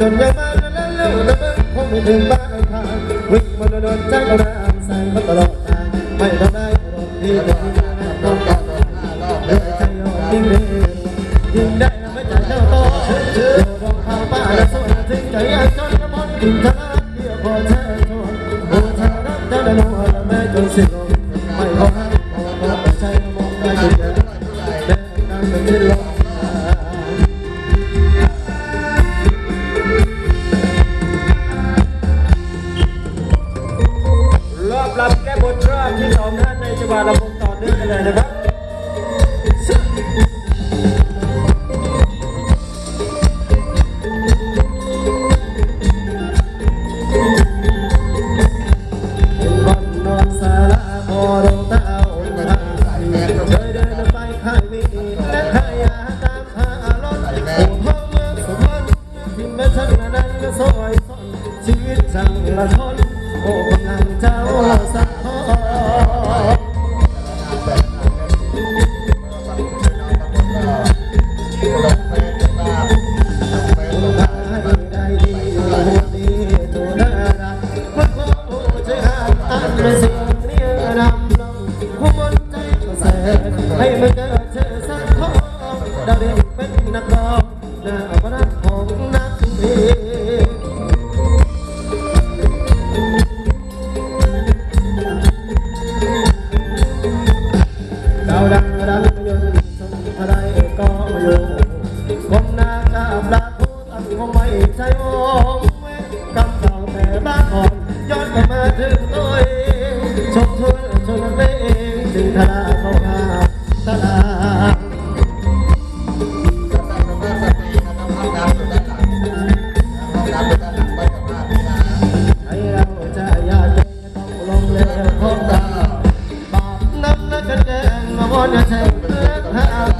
จนยังมาแล้วแล้วนะมึงคงไม่ถึงบ้านทางวิ่งมาโดนใจก็ะดานใส่มาตลอดทางไม่ทำได้ตลอดที่ต้องการต้องการเดินใจยอมยิ่งเร็วยิ่งได้ไม่ใจเจ้าโตเดินรองเท้าป้าและสวนถึงใจยังจนกระมอนกินทะ การระบบต่อเนื่องกันเลยนะครับชีวิตสั่งละทนโอ้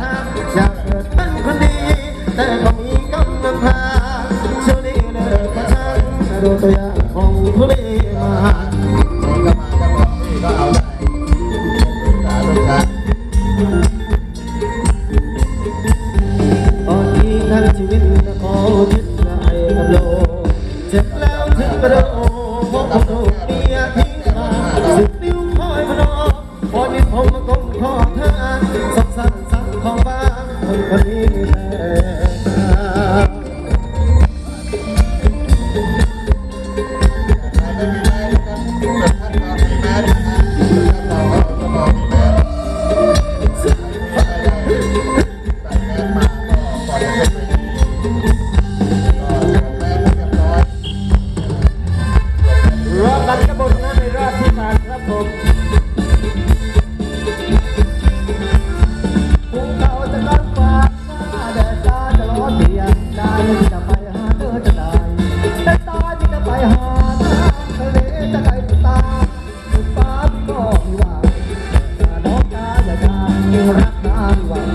ทำอยากเกิดเป็นคนดี แต่ก็มีกำลังพาช่วยเลือประาชนดูตัวอย่ I'm not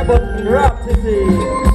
Abbott Rhapsody.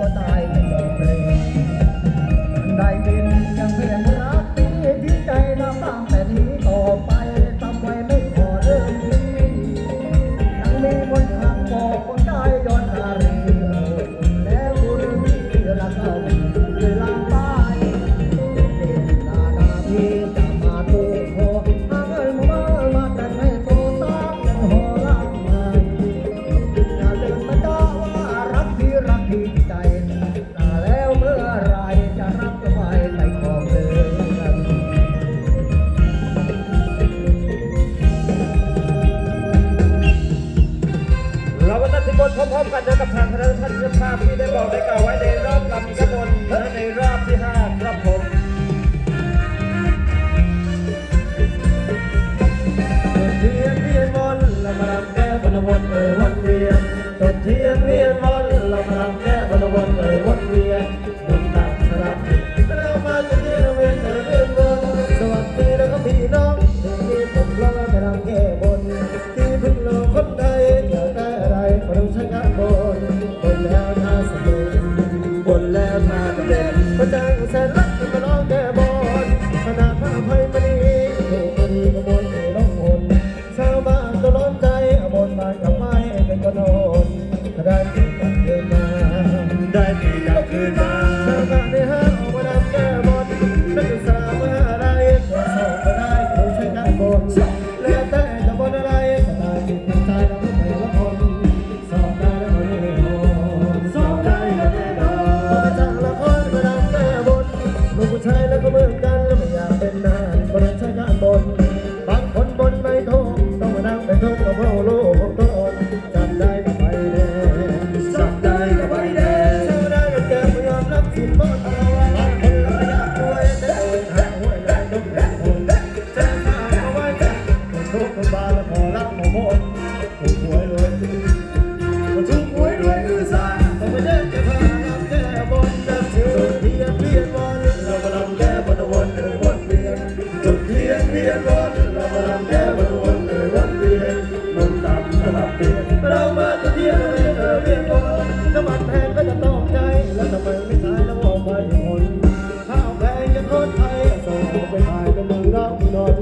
我打 เมืองสามสลับเป็นเรามาเที่ยวเรียนเออเรียนก่นน้ำมันแพงก็จะต้องใช้แล้วทำไมไม่ขายแล้วมองไปอย่างคนข้าวแพงจะทอดไทยส่งไปขายเป็นเมืองนอกนอน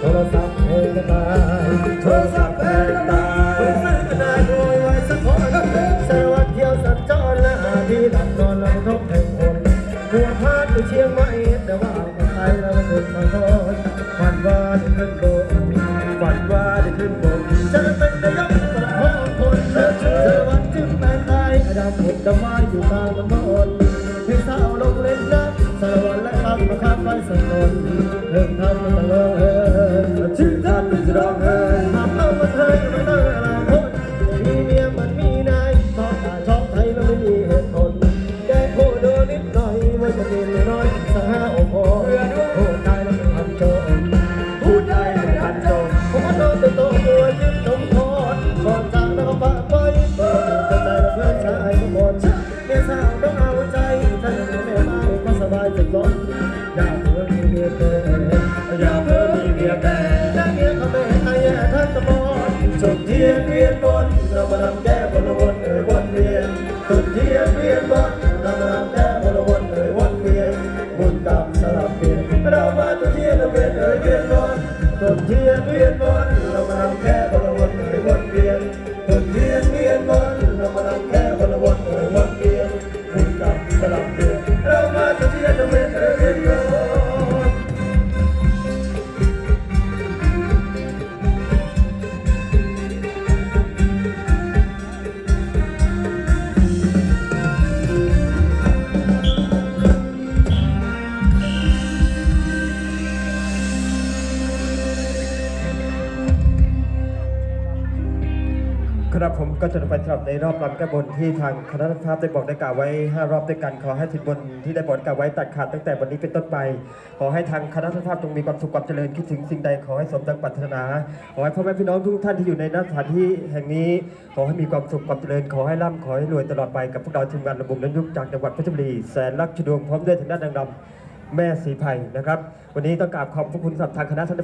โทรศัพท์แพงก็ตายโทรศัพท์แพงก็ตายคนซื้อก็ได้รวยไว้สักคนสารวัตรเที่ยวสัญจรละที่หลับนอนหลังนกแห่งคนหัวพาดไปเชียงใหม่แต่ว่าคนไทยเราเป็นคนทาง เทียนเวียนบนเรามาทำแก้บนวนเอ่ยวนเวียนจุดเทียนเวียนบนเรามาทำแก้บนวนเอ่ยวนเวียนบุญกรรมสลับเปลี่ยนเรามาจุดเทียนเวียนเอ่ยเวียนบนจุดเทียนเวียนบนเรามาทำแก้บนวนเอ่ยวนเวียนจุดเทียนเวียนบนเรามาทำแก้บนวนเอ่ยวนเวียนบุญกรรมสลับเปลี่ยนเรามาจุดเทียนเวียนเอ่ยเวียน ก็จะไปสำหรับในรอบรำแก้บนที่ทางคณะภาพได้บอกได้กล่าวไว้ 5 รอบด้วยกันขอให้ทิศบนที่ได้บอกกล่าวไว้ตัดขาดตั้งแต่วันนี้เป็นต้นไป ขอให้ทางคณะภาพจงมีความสุขความเจริญคิดถึงสิ่งใดขอให้สมดังปรารถนาขอให้พ่อแม่พี่น้องทุกท่านที่อยู่ในสถานที่แห่งนี้ ขอให้มีความสุขความเจริญขอให้ร่ำขอให้รวยตลอดไปกับพวกเราทีมงานระบบนั้นยุคจากจังหวัดเพชรบุรีแสนรักชดวงพร้อมด้วยทางด้านดังดำแม่สีไผ่นะครับ วันนี้ต้องกราบขอบพระคุณสำหรับทางคณะท่าน